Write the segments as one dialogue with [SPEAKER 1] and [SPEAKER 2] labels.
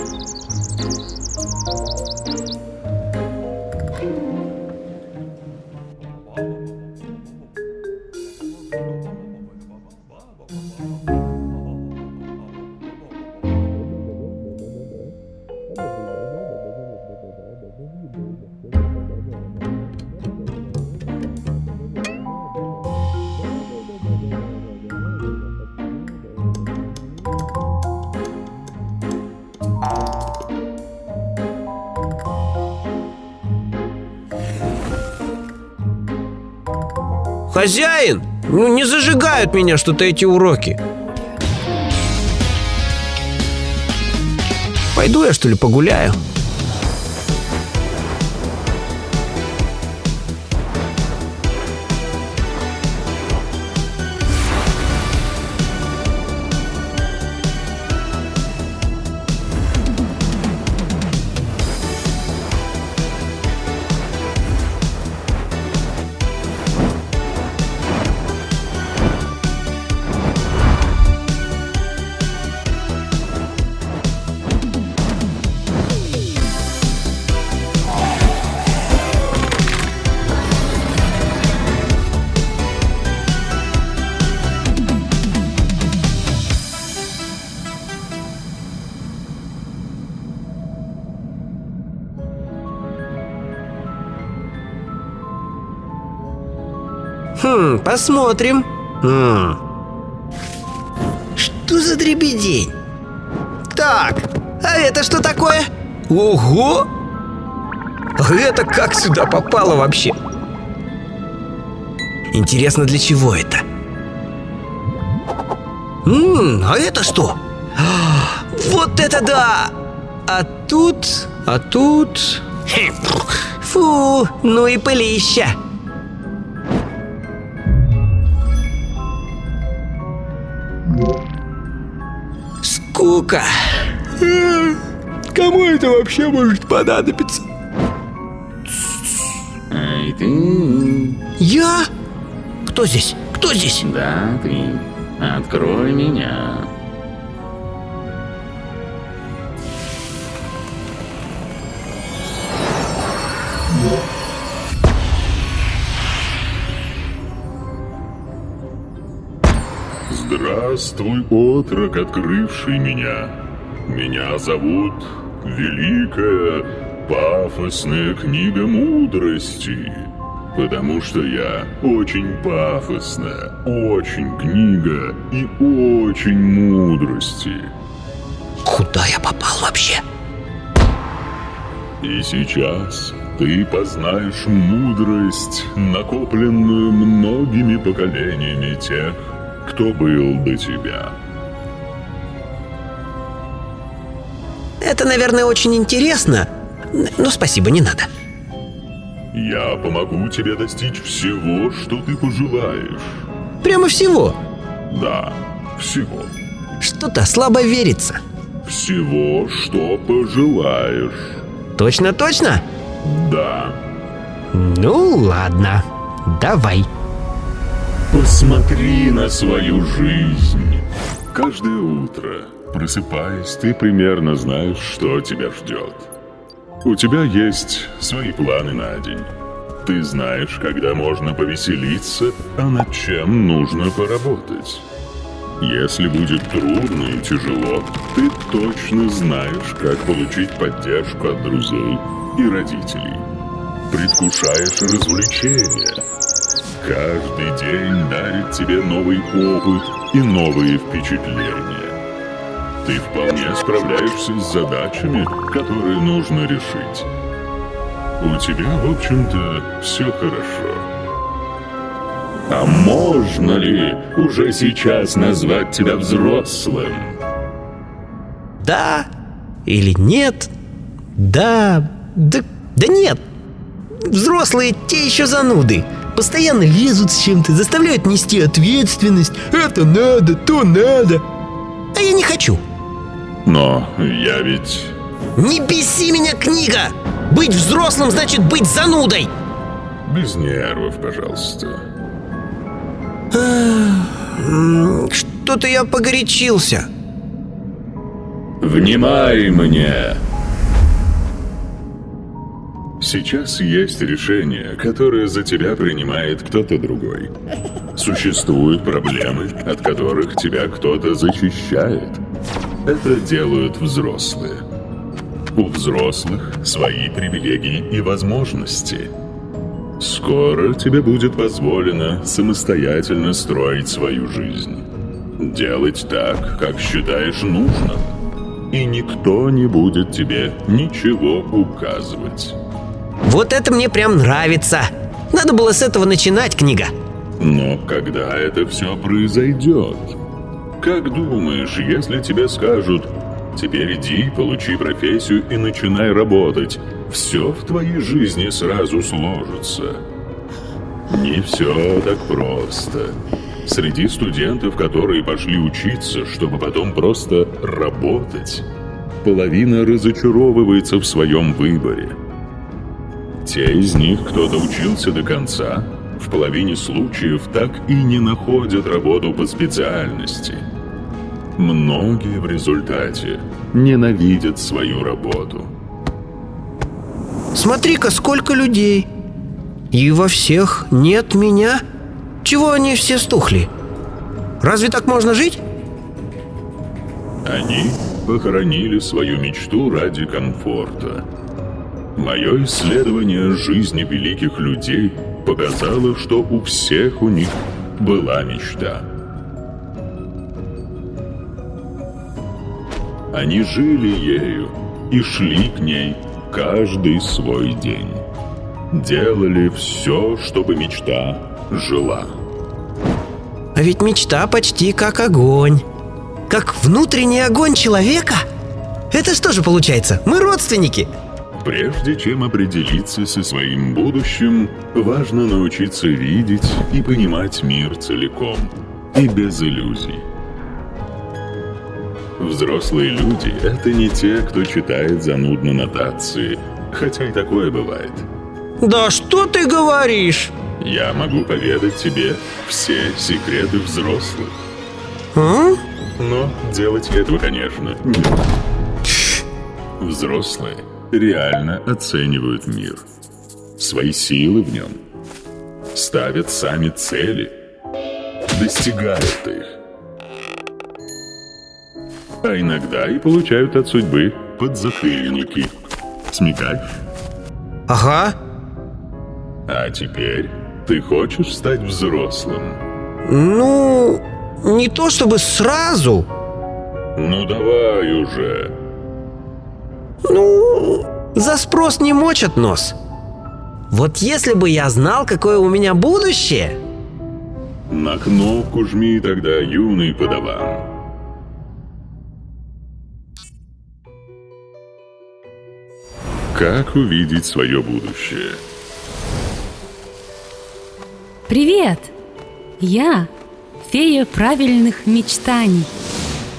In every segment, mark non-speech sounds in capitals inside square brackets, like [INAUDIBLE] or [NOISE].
[SPEAKER 1] Música Хозяин, ну не зажигают меня что-то эти уроки. Пойду я что ли погуляю? Посмотрим. М. Что за дребедень? Так, а это что такое? Ого! А это как сюда попало вообще? Интересно, для чего это? Ммм, а это что? Вот это да! А тут, а тут... Фу, ну и пылища. Скука. М, Кому это вообще может понадобиться?
[SPEAKER 2] Эй, ты...
[SPEAKER 1] Я? Кто здесь? Кто здесь?
[SPEAKER 2] Да, ты. Открой меня.
[SPEAKER 3] Здравствуй, отрок, открывший меня. Меня зовут Великая Пафосная Книга Мудрости. Потому что я очень пафосная, очень книга и очень мудрости.
[SPEAKER 1] Куда я попал вообще?
[SPEAKER 3] И сейчас ты познаешь мудрость, накопленную многими поколениями тех, кто был до тебя.
[SPEAKER 1] Это, наверное, очень интересно. Но спасибо, не надо.
[SPEAKER 3] Я помогу тебе достичь всего, что ты пожелаешь.
[SPEAKER 1] Прямо всего.
[SPEAKER 3] Да, всего.
[SPEAKER 1] Что-то слабо верится.
[SPEAKER 3] Всего, что пожелаешь.
[SPEAKER 1] Точно-точно?
[SPEAKER 3] Да.
[SPEAKER 1] Ну, ладно. Давай.
[SPEAKER 3] Посмотри на свою жизнь. Каждое утро, просыпаясь, ты примерно знаешь, что тебя ждет. У тебя есть свои планы на день. Ты знаешь, когда можно повеселиться, а над чем нужно поработать. Если будет трудно и тяжело, ты точно знаешь, как получить поддержку от друзей и родителей. Предвкушаешь развлечения. Каждый день дарит тебе новый опыт и новые впечатления. Ты вполне справляешься с задачами, которые нужно решить. У тебя, в общем-то, все хорошо. А можно ли уже сейчас назвать тебя взрослым?
[SPEAKER 1] Да или нет? Да, да, да нет. Взрослые те еще зануды. Постоянно лезут с чем-то, заставляют нести ответственность. Это надо, то надо. А я не хочу.
[SPEAKER 3] Но я ведь...
[SPEAKER 1] Не беси меня, книга! Быть взрослым значит быть занудой!
[SPEAKER 3] Без нервов, пожалуйста.
[SPEAKER 1] Что-то я погорячился.
[SPEAKER 3] Внимай мне! Сейчас есть решение, которое за тебя принимает кто-то другой. Существуют проблемы, от которых тебя кто-то защищает. Это делают взрослые. У взрослых свои привилегии и возможности. Скоро тебе будет позволено самостоятельно строить свою жизнь. Делать так, как считаешь нужным. И никто не будет тебе ничего указывать.
[SPEAKER 1] Вот это мне прям нравится. Надо было с этого начинать, книга.
[SPEAKER 3] Но когда это все произойдет? Как думаешь, если тебе скажут «Теперь иди, получи профессию и начинай работать», все в твоей жизни сразу сложится? Не все так просто. Среди студентов, которые пошли учиться, чтобы потом просто работать, половина разочаровывается в своем выборе – те из них, кто доучился до конца, в половине случаев так и не находят работу по специальности. Многие в результате ненавидят свою работу.
[SPEAKER 1] Смотри-ка, сколько людей. И во всех нет меня. Чего они все стухли? Разве так можно жить?
[SPEAKER 3] Они похоронили свою мечту ради комфорта. Мое исследование жизни великих людей показало, что у всех у них была мечта. Они жили ею и шли к ней каждый свой день. Делали все, чтобы мечта жила.
[SPEAKER 1] А ведь мечта почти как огонь. Как внутренний огонь человека? Это что же получается? Мы родственники?
[SPEAKER 3] Прежде чем определиться со своим будущим, важно научиться видеть и понимать мир целиком и без иллюзий. Взрослые люди — это не те, кто читает занудно нотации, хотя и такое бывает.
[SPEAKER 1] Да что ты говоришь?
[SPEAKER 3] Я могу поведать тебе все секреты взрослых.
[SPEAKER 1] А?
[SPEAKER 3] Но делать этого, конечно, не буду. Взрослые реально оценивают мир, свои силы в нем, ставят сами цели, достигают их. А иногда и получают от судьбы подзатыльники. Смекаешь?
[SPEAKER 1] Ага.
[SPEAKER 3] А теперь ты хочешь стать взрослым?
[SPEAKER 1] Ну, не то чтобы сразу.
[SPEAKER 3] Ну давай уже.
[SPEAKER 1] Ну, за спрос не мочат нос. Вот если бы я знал, какое у меня будущее...
[SPEAKER 3] На кнопку жми тогда, юный подаван. Как увидеть свое будущее?
[SPEAKER 4] Привет! Я фея правильных мечтаний.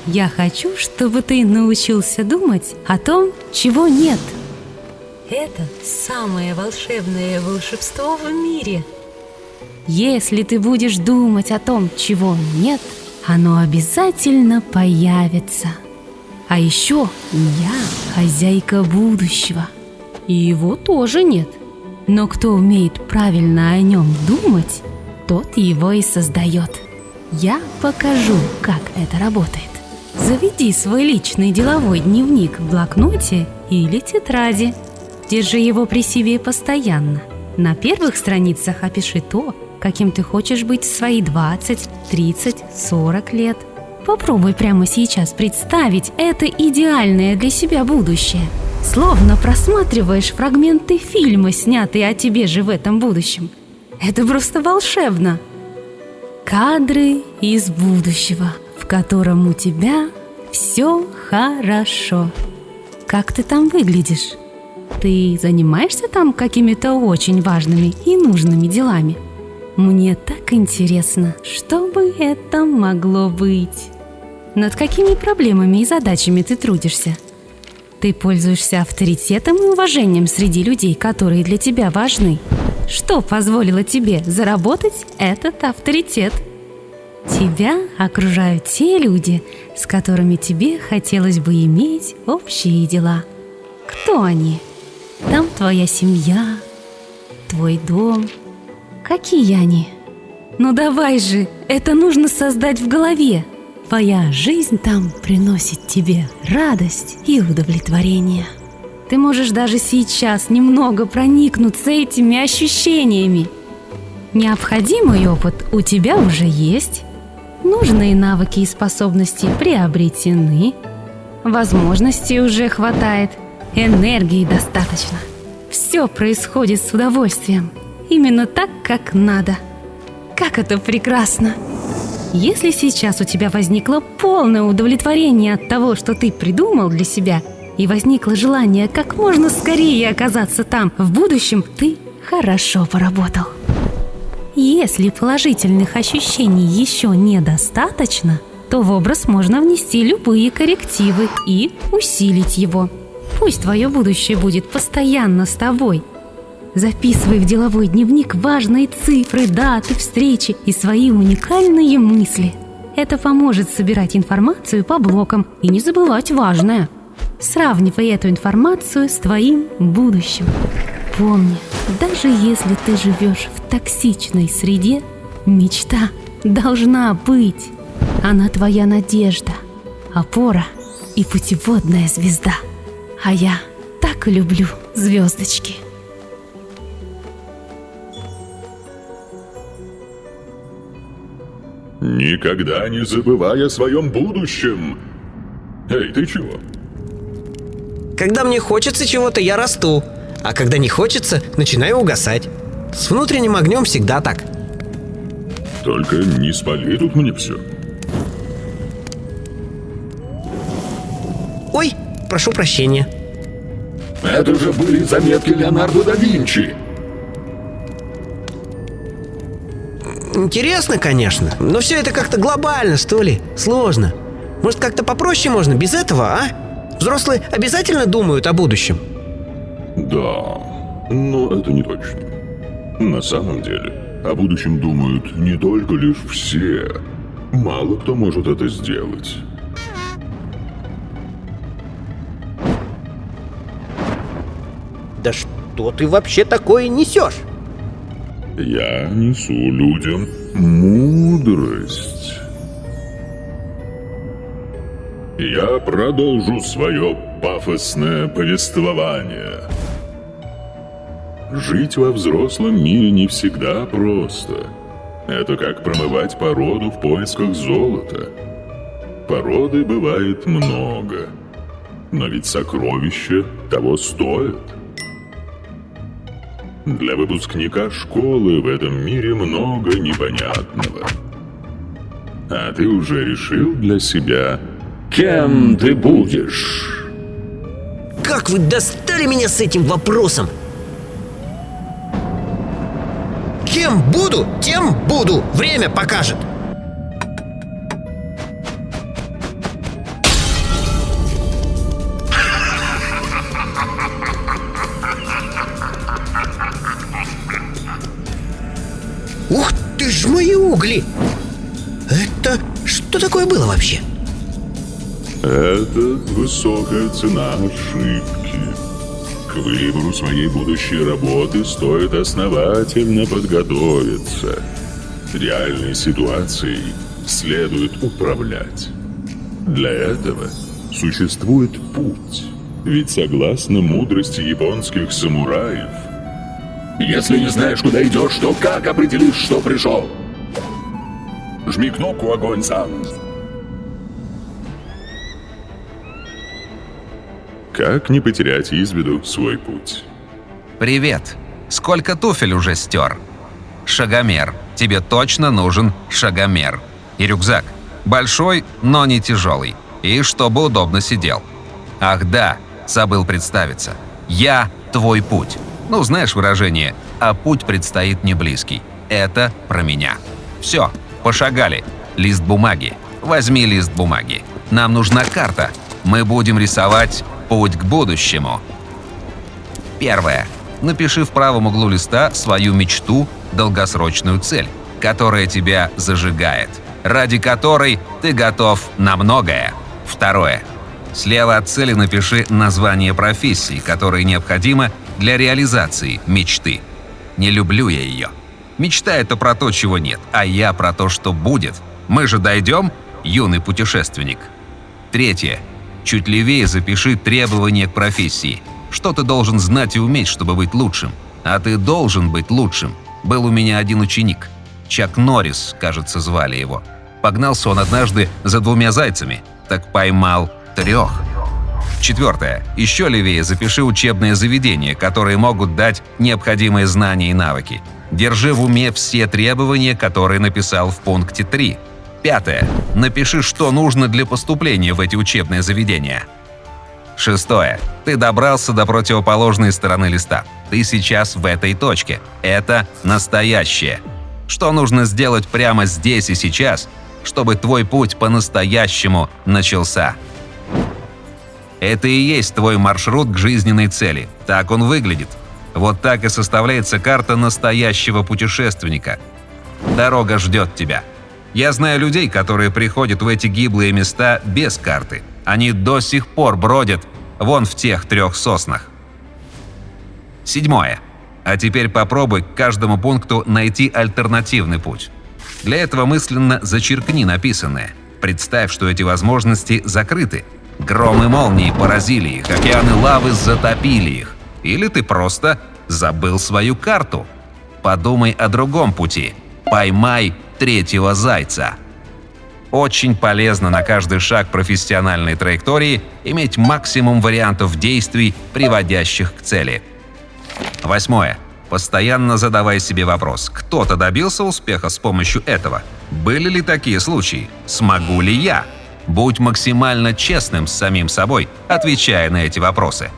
[SPEAKER 4] Я хочу, чтобы ты научился думать о том, чего нет. Это самое волшебное волшебство в мире. Если ты будешь думать о том, чего нет, оно обязательно появится. А еще я хозяйка будущего. И его тоже нет. Но кто умеет правильно о нем думать, тот его и создает. Я покажу, как это работает. Заведи свой личный деловой дневник в блокноте или тетради. Держи его при себе постоянно. На первых страницах опиши то, каким ты хочешь быть в свои 20, 30, 40 лет. Попробуй прямо сейчас представить это идеальное для себя будущее. Словно просматриваешь фрагменты фильма, снятые о тебе же в этом будущем. Это просто волшебно. Кадры из будущего – котором у тебя все хорошо. Как ты там выглядишь? Ты занимаешься там какими-то очень важными и нужными делами? Мне так интересно, что бы это могло быть? Над какими проблемами и задачами ты трудишься? Ты пользуешься авторитетом и уважением среди людей, которые для тебя важны. Что позволило тебе заработать этот авторитет – Тебя окружают те люди, с которыми тебе хотелось бы иметь общие дела. Кто они? Там твоя семья, твой дом. Какие они? Ну давай же, это нужно создать в голове. Твоя жизнь там приносит тебе радость и удовлетворение. Ты можешь даже сейчас немного проникнуться этими ощущениями. Необходимый опыт у тебя уже есть. Нужные навыки и способности приобретены. Возможностей уже хватает. Энергии достаточно. Все происходит с удовольствием. Именно так, как надо. Как это прекрасно! Если сейчас у тебя возникло полное удовлетворение от того, что ты придумал для себя, и возникло желание как можно скорее оказаться там в будущем, ты хорошо поработал. Если положительных ощущений еще недостаточно, то в образ можно внести любые коррективы и усилить его. Пусть твое будущее будет постоянно с тобой. Записывай в деловой дневник важные цифры, даты, встречи и свои уникальные мысли. Это поможет собирать информацию по блокам и не забывать важное. Сравнивай эту информацию с твоим будущим. Помни, даже если ты живешь в токсичной среде, мечта должна быть. Она твоя надежда, опора и путеводная звезда. А я так люблю звездочки.
[SPEAKER 3] Никогда не забывай о своем будущем. Эй, ты чего?
[SPEAKER 1] Когда мне хочется чего-то, я расту. А когда не хочется, начинаю угасать. С внутренним огнем всегда так.
[SPEAKER 3] Только не спали тут мне все.
[SPEAKER 1] Ой, прошу прощения.
[SPEAKER 3] Это же были заметки Леонардо да Винчи.
[SPEAKER 1] Интересно, конечно, но все это как-то глобально, что ли. Сложно. Может, как-то попроще можно без этого, а? Взрослые обязательно думают о будущем?
[SPEAKER 3] Да, но это не точно. На самом деле, о будущем думают не только лишь все. Мало кто может это сделать.
[SPEAKER 1] Да что ты вообще такое несешь?
[SPEAKER 3] Я несу людям мудрость. Я продолжу свое пафосное повествование. Жить во взрослом мире не всегда просто. Это как промывать породу в поисках золота. Породы бывает много, но ведь сокровища того стоят. Для выпускника школы в этом мире много непонятного. А ты уже решил для себя, кем ты будешь?
[SPEAKER 1] Как вы достали меня с этим вопросом? Кем буду, тем буду. Время покажет. Ух ты ж мои угли! Это что такое было вообще?
[SPEAKER 3] Это высокая цена ошибки. К выбору своей будущей работы стоит основательно подготовиться. Реальной ситуацией следует управлять. Для этого существует путь. Ведь согласно мудрости японских самураев, если не знаешь, куда идешь, то как определишь, что пришел? Жми кнопку «Огонь сам». Как не потерять из виду свой путь?
[SPEAKER 5] Привет. Сколько туфель уже стер? Шагомер. Тебе точно нужен шагомер. И рюкзак. Большой, но не тяжелый. И чтобы удобно сидел. Ах да, забыл представиться. Я твой путь. Ну, знаешь выражение «а путь предстоит не близкий». Это про меня. Все, пошагали. Лист бумаги. Возьми лист бумаги. Нам нужна карта. Мы будем рисовать путь к будущему. Первое. Напиши в правом углу листа свою мечту, долгосрочную цель, которая тебя зажигает, ради которой Ты готов на многое. Второе. Слева от цели напиши название профессии, которая необходима для реализации мечты. Не люблю я ее. Мечта — это про то, чего нет, а я про то, что будет. Мы же дойдем, юный путешественник. Третье. Чуть левее запиши требования к профессии. Что ты должен знать и уметь, чтобы быть лучшим? А ты должен быть лучшим. Был у меня один ученик. Чак Норрис, кажется, звали его. Погнался он однажды за двумя зайцами. Так поймал трех. Четвертое. Еще левее запиши учебные заведения, которые могут дать необходимые знания и навыки. Держи в уме все требования, которые написал в пункте 3. Пятое. Напиши, что нужно для поступления в эти учебные заведения. Шестое. Ты добрался до противоположной стороны листа. Ты сейчас в этой точке. Это настоящее. Что нужно сделать прямо здесь и сейчас, чтобы твой путь по-настоящему начался? Это и есть твой маршрут к жизненной цели. Так он выглядит. Вот так и составляется карта настоящего путешественника. Дорога ждет тебя. Я знаю людей, которые приходят в эти гиблые места без карты. Они до сих пор бродят вон в тех трех соснах. Седьмое. А теперь попробуй к каждому пункту найти альтернативный путь. Для этого мысленно зачеркни написанное. Представь, что эти возможности закрыты. Громы молнии поразили их, океаны лавы затопили их. Или ты просто забыл свою карту. Подумай о другом пути. Поймай третьего зайца. Очень полезно на каждый шаг профессиональной траектории иметь максимум вариантов действий, приводящих к цели. Восьмое. Постоянно задавай себе вопрос, кто-то добился успеха с помощью этого? Были ли такие случаи? Смогу ли я? Будь максимально честным с самим собой, отвечая на эти вопросы.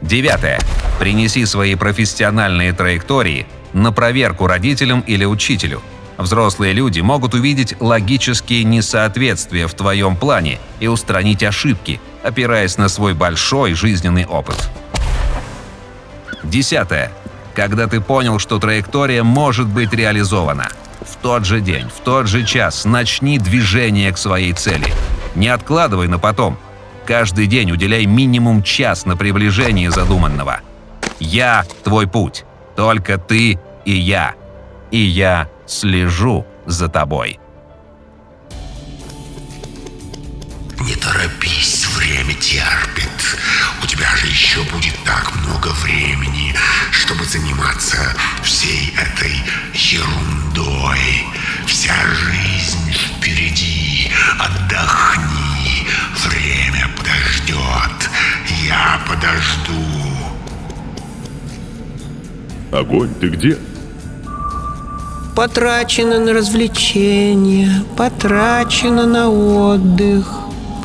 [SPEAKER 5] Девятое. Принеси свои профессиональные траектории на проверку родителям или учителю. Взрослые люди могут увидеть логические несоответствия в твоем плане и устранить ошибки, опираясь на свой большой жизненный опыт. Десятое. Когда ты понял, что траектория может быть реализована. В тот же день, в тот же час начни движение к своей цели. Не откладывай на потом. Каждый день уделяй минимум час на приближение задуманного. Я – твой путь. Только ты и я. И я слежу за тобой.
[SPEAKER 6] Не торопись, время терпит. У тебя же еще будет так много времени, чтобы заниматься всей этой ерундой. Вся жизнь впереди. Отдохни. Время подождет. Я подожду.
[SPEAKER 3] Огонь, ты где?
[SPEAKER 1] Потрачено на развлечения, потрачено на отдых,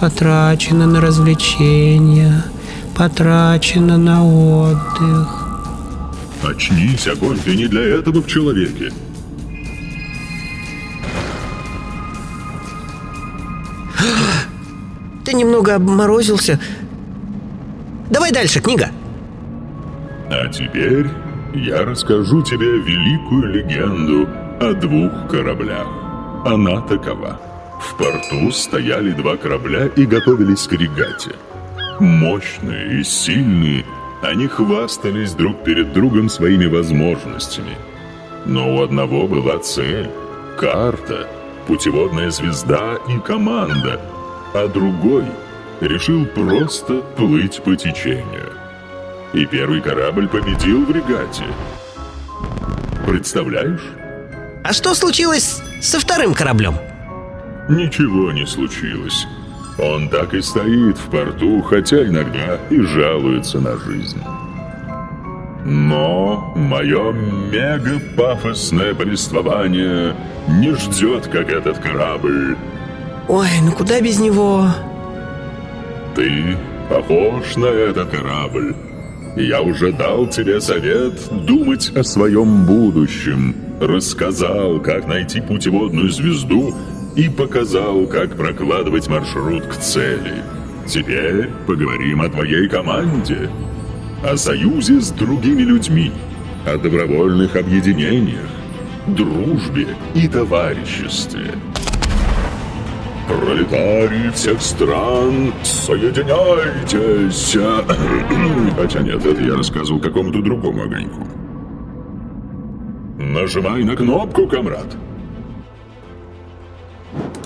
[SPEAKER 1] потрачено на развлечения, потрачено на отдых.
[SPEAKER 3] Очнись, огонь, ты не для этого в человеке. [GASPS]
[SPEAKER 1] Ты немного обморозился. Давай дальше, книга.
[SPEAKER 3] А теперь я расскажу тебе великую легенду о двух кораблях. Она такова. В порту стояли два корабля и готовились к регате. Мощные и сильные, они хвастались друг перед другом своими возможностями. Но у одного была цель, карта, путеводная звезда и команда, а другой решил просто плыть по течению. И первый корабль победил в регате. Представляешь?
[SPEAKER 1] А что случилось со вторым кораблем?
[SPEAKER 3] Ничего не случилось. Он так и стоит в порту, хотя иногда и жалуется на жизнь. Но мое мега-пафосное повествование не ждет, как этот корабль.
[SPEAKER 1] Ой, ну куда без него?
[SPEAKER 3] Ты похож на этот корабль. Я уже дал тебе совет думать о своем будущем. Рассказал, как найти путеводную звезду и показал, как прокладывать маршрут к цели. Теперь поговорим о твоей команде, о союзе с другими людьми, о добровольных объединениях, дружбе и товариществе. Пролетарии всех стран, соединяйтесь! [CLEARS THROAT] Хотя нет, это я рассказывал какому-то другому огоньку. Нажимай на кнопку, комрад.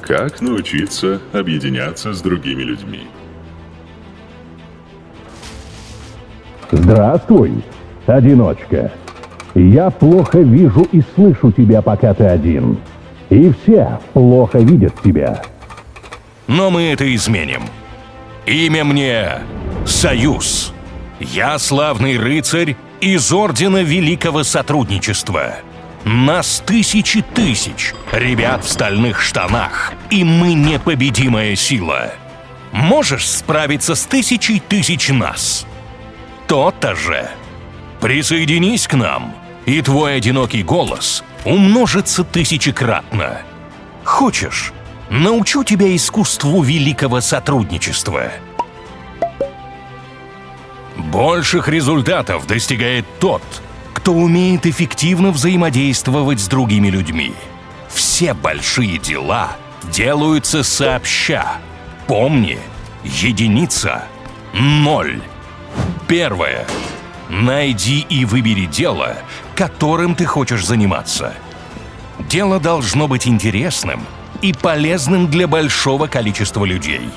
[SPEAKER 3] Как научиться объединяться с другими людьми?
[SPEAKER 7] Здравствуй, одиночка. Я плохо вижу и слышу тебя, пока ты один. И все плохо видят тебя.
[SPEAKER 8] Но мы это изменим. Имя мне Союз. Я славный рыцарь из Ордена Великого Сотрудничества. Нас тысячи тысяч, ребят в стальных штанах, и мы непобедимая сила. Можешь справиться с тысячей тысяч нас? То-то же. Присоединись к нам, и твой одинокий голос умножится тысячекратно. Хочешь, научу тебя искусству великого сотрудничества. Больших результатов достигает тот, кто умеет эффективно взаимодействовать с другими людьми. Все большие дела делаются сообща. Помни, единица – ноль. Первое. Найди и выбери дело, которым ты хочешь заниматься. Дело должно быть интересным и полезным для большого количества людей.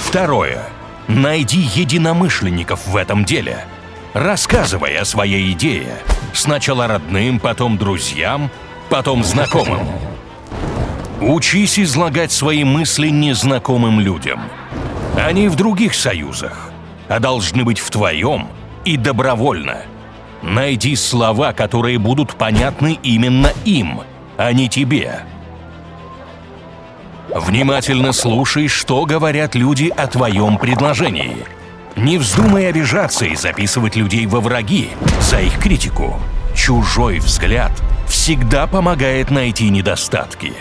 [SPEAKER 8] Второе. Найди единомышленников в этом деле. Рассказывай о своей идее. Сначала родным, потом друзьям, потом знакомым. Учись излагать свои мысли незнакомым людям. Они в других союзах, а должны быть в твоем и добровольно. Найди слова, которые будут понятны именно им, а не тебе. Внимательно слушай, что говорят люди о твоем предложении. Не вздумай обижаться и записывать людей во враги за их критику. Чужой взгляд всегда помогает найти недостатки.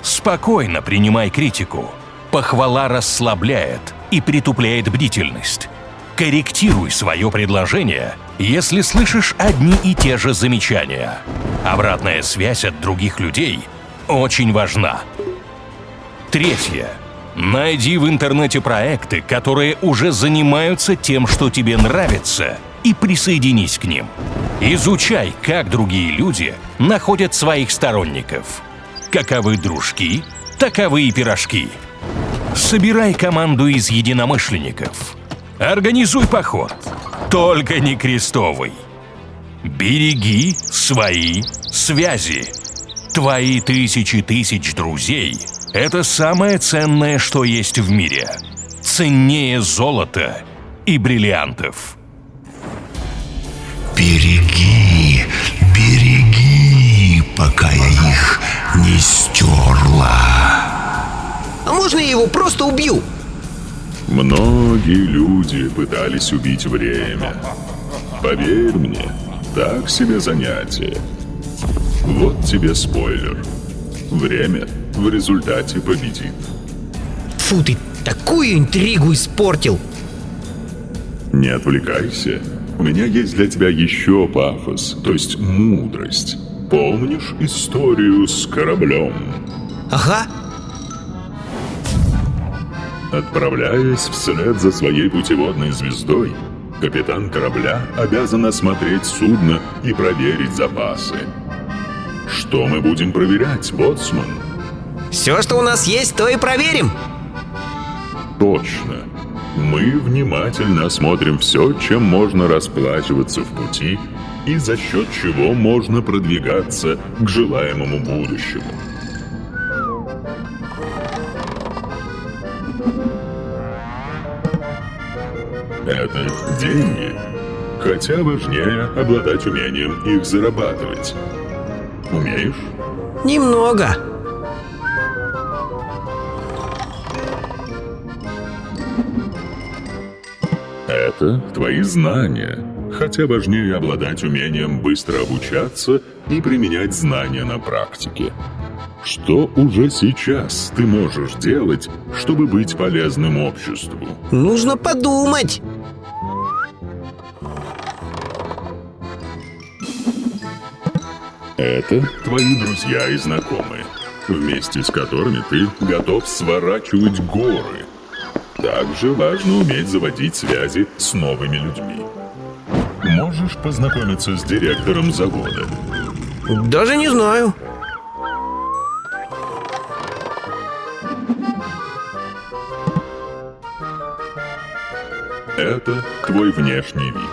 [SPEAKER 8] Спокойно принимай критику. Похвала расслабляет и притупляет бдительность. Корректируй свое предложение, если слышишь одни и те же замечания. Обратная связь от других людей очень важна. Третье. Найди в интернете проекты, которые уже занимаются тем, что тебе нравится, и присоединись к ним. Изучай, как другие люди находят своих сторонников. Каковы дружки, таковы и пирожки. Собирай команду из единомышленников. Организуй поход. Только не крестовый. Береги свои связи. Твои тысячи тысяч друзей – это самое ценное, что есть в мире. Ценнее золота и бриллиантов.
[SPEAKER 6] Береги, береги, пока я их не стерла.
[SPEAKER 1] А можно я его просто убью?
[SPEAKER 3] Многие люди пытались убить время. Поверь мне, так себе занятие. Вот тебе спойлер. Время в результате победит.
[SPEAKER 1] Фу, ты такую интригу испортил.
[SPEAKER 3] Не отвлекайся. У меня есть для тебя еще пафос, то есть мудрость. Помнишь историю с кораблем?
[SPEAKER 1] Ага,
[SPEAKER 3] Отправляясь вслед за своей путеводной звездой, капитан корабля обязан осмотреть судно и проверить запасы. Что мы будем проверять, боцман?
[SPEAKER 1] Все, что у нас есть, то и проверим.
[SPEAKER 3] Точно. Мы внимательно осмотрим все, чем можно расплачиваться в пути и за счет чего можно продвигаться к желаемому будущему. Это деньги. Хотя важнее обладать умением их зарабатывать. Умеешь?
[SPEAKER 1] Немного.
[SPEAKER 3] Это твои знания. Хотя важнее обладать умением быстро обучаться и применять знания на практике. Что уже сейчас ты можешь делать, чтобы быть полезным обществу?
[SPEAKER 1] Нужно подумать.
[SPEAKER 3] Это твои друзья и знакомые, вместе с которыми ты готов сворачивать горы. Также важно уметь заводить связи с новыми людьми. Можешь познакомиться с директором завода.
[SPEAKER 1] Даже не знаю.
[SPEAKER 3] Это твой внешний вид.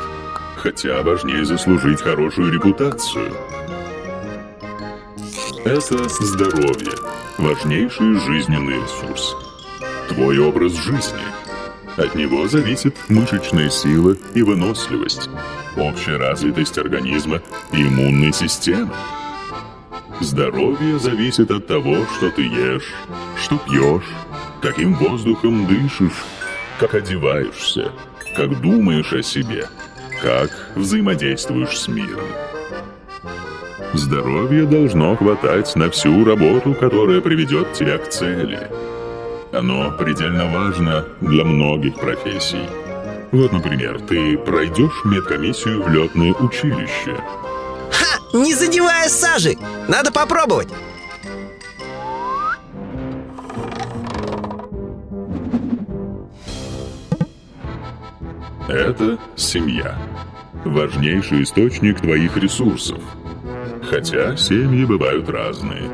[SPEAKER 3] Хотя важнее заслужить хорошую репутацию. Это здоровье, важнейший жизненный ресурс. Твой образ жизни. От него зависит мышечная сила и выносливость, общая развитость организма и иммунной системы. Здоровье зависит от того, что ты ешь, что пьешь, каким воздухом дышишь, как одеваешься, как думаешь о себе, как взаимодействуешь с миром. Здоровья должно хватать на всю работу, которая приведет тебя к цели. Оно предельно важно для многих профессий. Вот, например, ты пройдешь медкомиссию в летное училище.
[SPEAKER 1] Ха! Не задевая сажи! Надо попробовать!
[SPEAKER 3] Это семья. Важнейший источник твоих ресурсов. Хотя семьи бывают разные.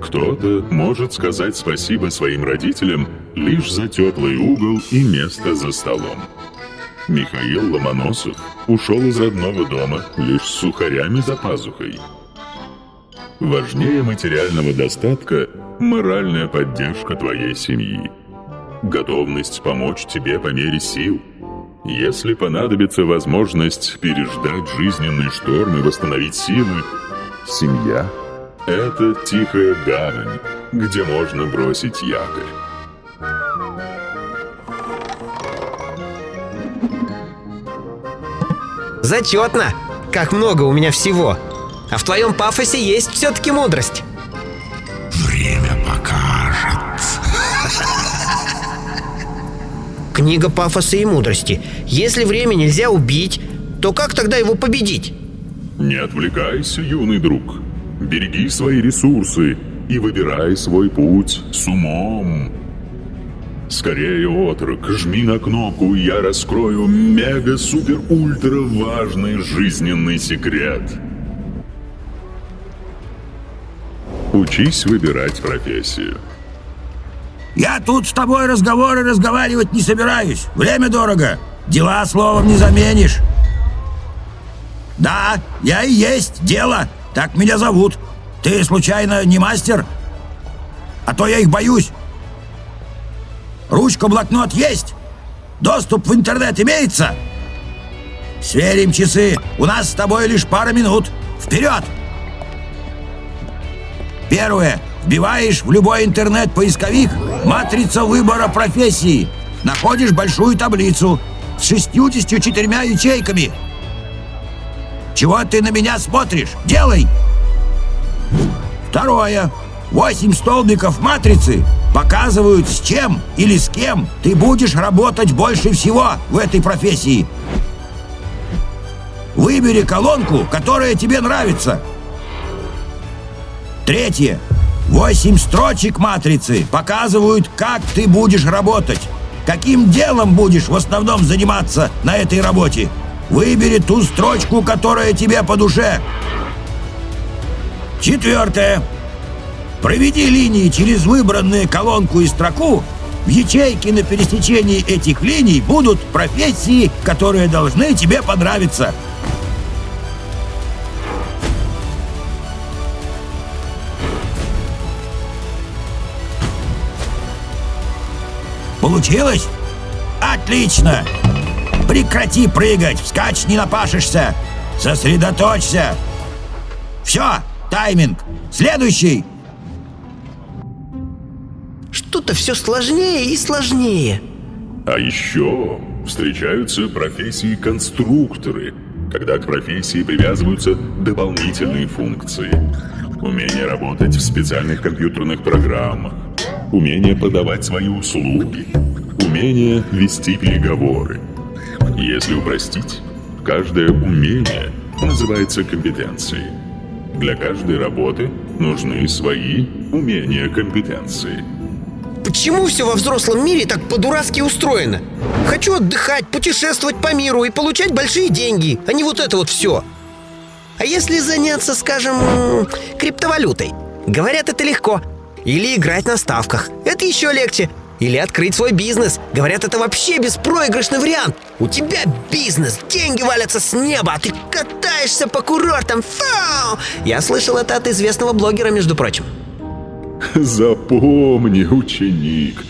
[SPEAKER 3] Кто-то может сказать спасибо своим родителям лишь за теплый угол и место за столом. Михаил Ломоносов ушел из родного дома лишь с сухарями за пазухой. Важнее материального достатка – моральная поддержка твоей семьи. Готовность помочь тебе по мере сил. Если понадобится возможность переждать жизненный шторм и восстановить силы, семья – это тихая гавань, где можно бросить якорь.
[SPEAKER 1] Зачетно! Как много у меня всего! А в твоем пафосе есть все-таки мудрость.
[SPEAKER 6] Время покажет.
[SPEAKER 1] Книга пафоса и мудрости. Если время нельзя убить, то как тогда его победить?
[SPEAKER 3] Не отвлекайся, юный друг. Береги свои ресурсы и выбирай свой путь с умом. Скорее, отрок, жми на кнопку, и я раскрою мега-супер-ультра важный жизненный секрет. Учись выбирать профессию.
[SPEAKER 9] Я тут с тобой разговоры разговаривать не собираюсь. Время дорого. Дела словом не заменишь. Да, я и есть дело. Так меня зовут. Ты, случайно, не мастер? А то я их боюсь. Ручка-блокнот есть? Доступ в интернет имеется? Сверим часы. У нас с тобой лишь пара минут. Вперед! Первое. Вбиваешь в любой интернет-поисковик матрица выбора профессии. Находишь большую таблицу с 64 ячейками. Чего ты на меня смотришь? Делай! Второе. Восемь столбиков матрицы показывают, с чем или с кем ты будешь работать больше всего в этой профессии. Выбери колонку, которая тебе нравится. Третье. Восемь строчек матрицы показывают, как ты будешь работать. Каким делом будешь в основном заниматься на этой работе. Выбери ту строчку, которая тебе по душе. Четвертое. Проведи линии через выбранную колонку и строку. В ячейке на пересечении этих линий будут профессии, которые должны тебе понравиться. Получилось? Отлично! Прекрати прыгать, вскачь не напашешься. Сосредоточься. Все, тайминг. Следующий.
[SPEAKER 1] Что-то все сложнее и сложнее.
[SPEAKER 3] А еще встречаются профессии конструкторы, когда к профессии привязываются дополнительные функции. Умение работать в специальных компьютерных программах, умение подавать свои услуги, умение вести переговоры. Если упростить, каждое умение называется компетенцией. Для каждой работы нужны свои умения, компетенции.
[SPEAKER 1] Почему все во взрослом мире так по-дурацки устроено? Хочу отдыхать, путешествовать по миру и получать большие деньги, а не вот это вот все. А если заняться, скажем, криптовалютой? Говорят, это легко. Или играть на ставках. Это еще легче. Или открыть свой бизнес. Говорят, это вообще беспроигрышный вариант. У тебя бизнес, деньги валятся с неба, а ты катаешься по курортам. Фау! Я слышал это от известного блогера, между прочим.
[SPEAKER 3] Запомни, ученик,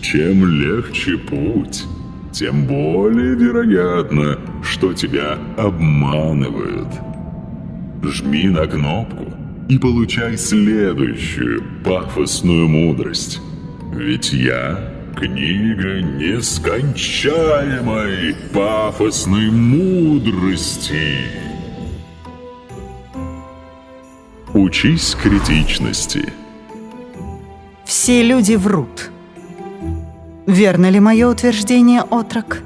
[SPEAKER 3] чем легче путь, тем более вероятно, что тебя обманывают. Жми на кнопку и получай следующую пафосную мудрость. Ведь я — книга нескончаемой пафосной мудрости. Учись критичности.
[SPEAKER 10] Все люди врут. Верно ли мое утверждение, отрок?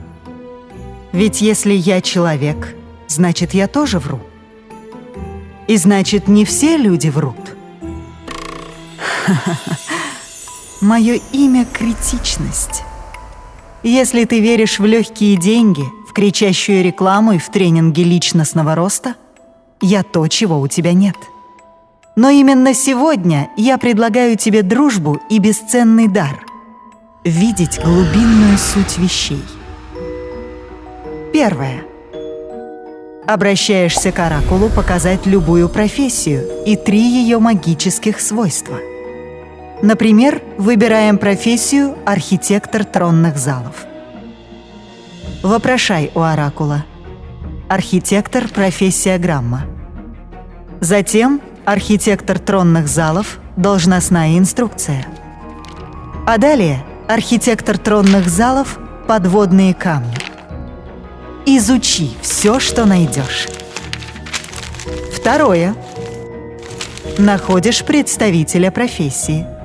[SPEAKER 10] Ведь если я человек, значит, я тоже вру. И значит, не все люди врут. [LAUGHS] Мое имя — критичность. Если ты веришь в легкие деньги, в кричащую рекламу и в тренинги личностного роста, я то, чего у тебя нет. Но именно сегодня я предлагаю тебе дружбу и бесценный дар — видеть глубинную суть вещей. Первое. Обращаешься к оракулу показать любую профессию и три ее магических свойства — Например, выбираем профессию архитектор тронных залов. Вопрошай у оракула. Архитектор – профессия грамма. Затем архитектор тронных залов – должностная инструкция. А далее архитектор тронных залов – подводные камни. Изучи все, что найдешь. Второе. Находишь представителя профессии –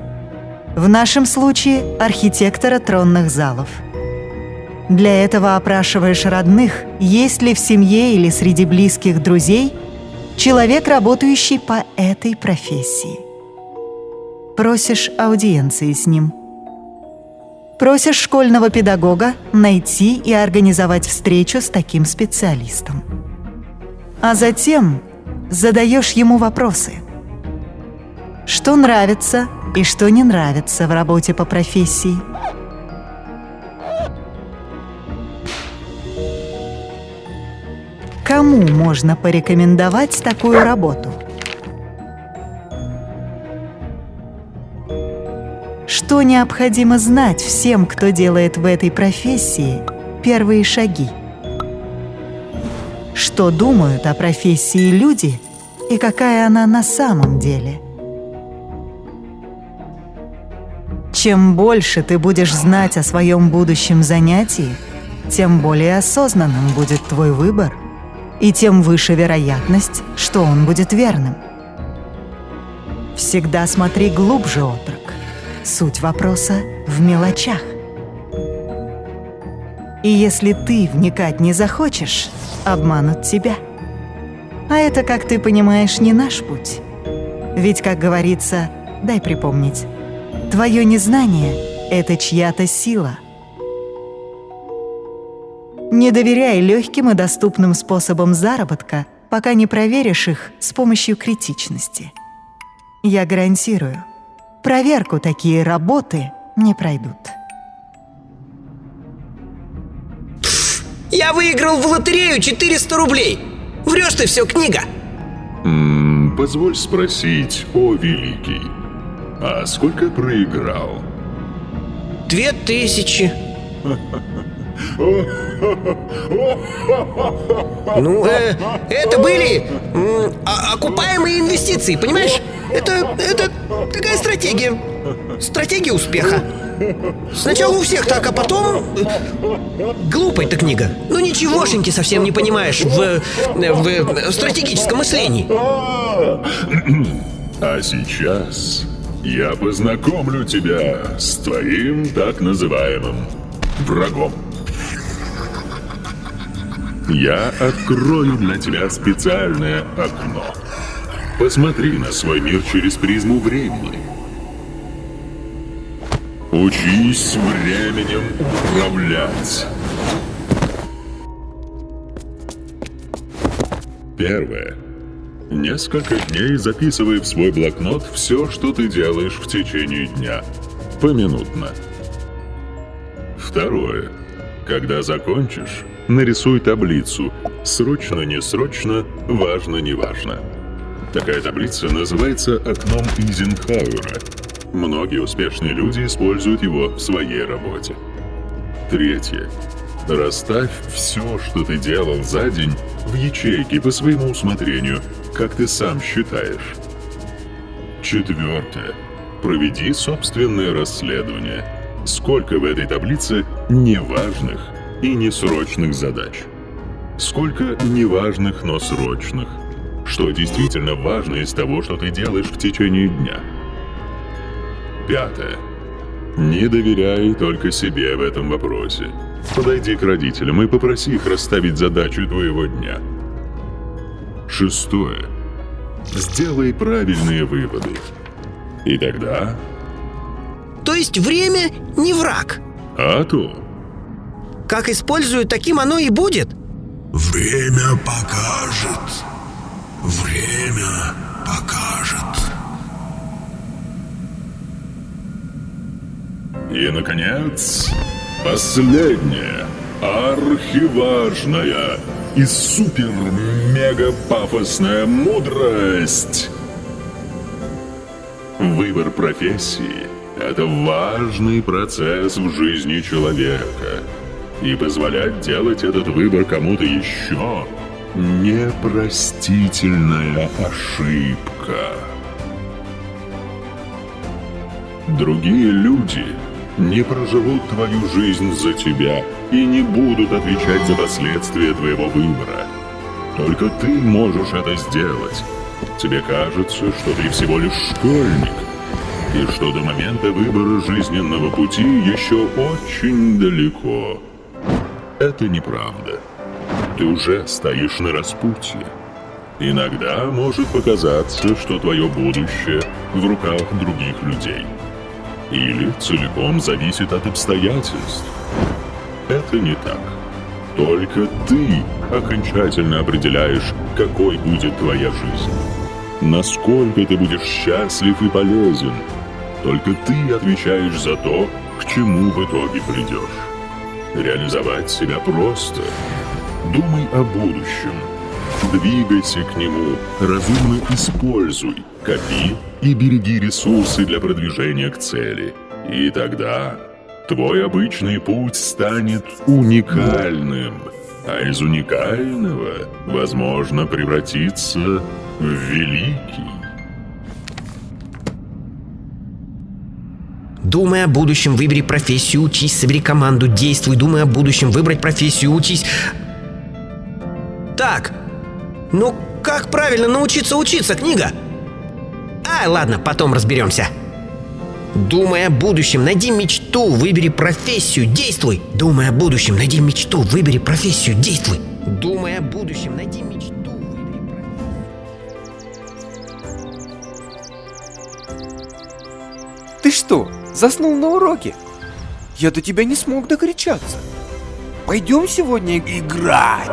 [SPEAKER 10] в нашем случае архитектора тронных залов. Для этого опрашиваешь родных, есть ли в семье или среди близких друзей человек, работающий по этой профессии. Просишь аудиенции с ним. Просишь школьного педагога найти и организовать встречу с таким специалистом. А затем задаешь ему вопросы. Что нравится, и что не нравится в работе по профессии. Кому можно порекомендовать такую работу? Что необходимо знать всем, кто делает в этой профессии первые шаги? Что думают о профессии люди и какая она на самом деле – Чем больше ты будешь знать о своем будущем занятии, тем более осознанным будет твой выбор, и тем выше вероятность, что он будет верным. Всегда смотри глубже, отрок. Суть вопроса в мелочах. И если ты вникать не захочешь, обманут тебя. А это, как ты понимаешь, не наш путь. Ведь, как говорится, дай припомнить, Твое незнание — это чья-то сила. Не доверяй легким и доступным способам заработка, пока не проверишь их с помощью критичности. Я гарантирую, проверку такие работы не пройдут.
[SPEAKER 1] Я выиграл в лотерею 400 рублей! Врешь ты все, книга!
[SPEAKER 3] М -м, позволь спросить, о великий, а сколько проиграл?
[SPEAKER 1] Две тысячи. Ну, э, это были э, окупаемые инвестиции, понимаешь? Это, это такая стратегия. Стратегия успеха. Сначала у всех так, а потом... Э, глупая эта книга. Ну ничегошеньки совсем не понимаешь в, в, в стратегическом мышлении.
[SPEAKER 3] А сейчас я познакомлю тебя с твоим так называемым врагом. Я открою для тебя специальное окно. Посмотри на свой мир через призму времени. Учись временем управлять. Первое. Несколько дней записывай в свой блокнот все, что ты делаешь в течение дня. Поминутно. Второе. Когда закончишь, нарисуй таблицу. Срочно-не срочно, важно-не важно. Такая таблица называется окном Эйзенхауэра. Многие успешные люди используют его в своей работе. Третье. Расставь все, что ты делал за день, в ячейки по своему усмотрению, как ты сам считаешь. Четвертое. Проведи собственное расследование. Сколько в этой таблице неважных и несрочных задач? Сколько неважных, но срочных? Что действительно важно из того, что ты делаешь в течение дня? Пятое. Не доверяй только себе в этом вопросе. Подойди к родителям и попроси их расставить задачу твоего дня. Шестое. Сделай правильные выводы. И тогда...
[SPEAKER 1] То есть время не враг.
[SPEAKER 3] А то...
[SPEAKER 1] Как использую, таким оно и будет.
[SPEAKER 6] Время покажет. Время покажет.
[SPEAKER 3] И, наконец, последняя, архиважная и супер-мега-пафосная мудрость. Выбор профессии – это важный процесс в жизни человека. И позволять делать этот выбор кому-то еще – непростительная ошибка. Другие люди не проживут твою жизнь за тебя и не будут отвечать за последствия твоего выбора. Только ты можешь это сделать. Тебе кажется, что ты всего лишь школьник, и что до момента выбора жизненного пути еще очень далеко. Это неправда. Ты уже стоишь на распутье. Иногда может показаться, что твое будущее в руках других людей. Или целиком зависит от обстоятельств. Это не так. Только ты окончательно определяешь, какой будет твоя жизнь. Насколько ты будешь счастлив и полезен. Только ты отвечаешь за то, к чему в итоге придешь. Реализовать себя просто. Думай о будущем. Двигайся к нему, разумно используй, копи и береги ресурсы для продвижения к цели. И тогда твой обычный путь станет уникальным, а из уникального, возможно, превратиться в великий.
[SPEAKER 1] Думай о будущем, выбери профессию, учись, собери команду, действуй, думай о будущем, выбрать профессию, учись. Так, ну как правильно научиться учиться, книга? А, ладно, потом разберемся. Думай о будущем, найди мечту, выбери профессию, действуй. Думай о будущем, найди мечту, выбери профессию, действуй. Думай о будущем, найди мечту,
[SPEAKER 11] Ты что, заснул на уроке? Я до тебя не смог докричаться. Пойдем сегодня играть.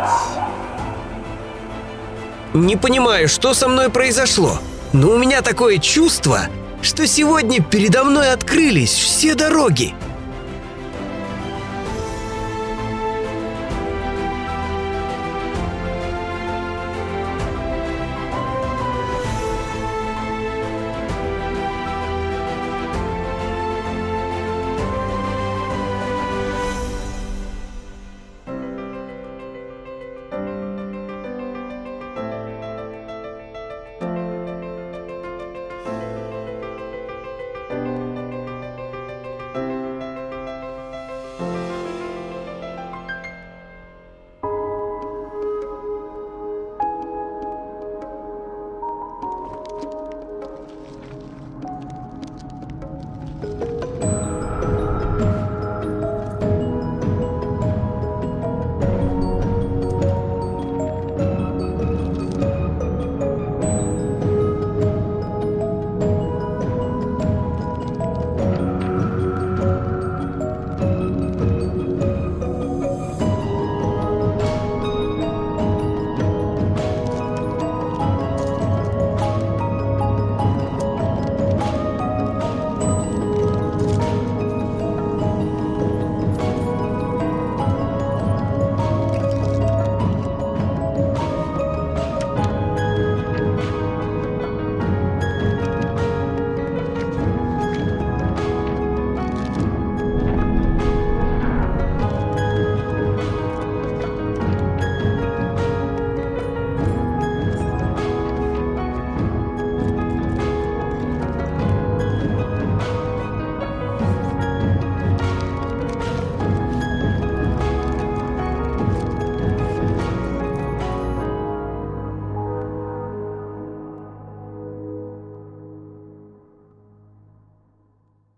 [SPEAKER 1] Не понимаю, что со мной произошло, но у меня такое чувство, что сегодня передо мной открылись все дороги.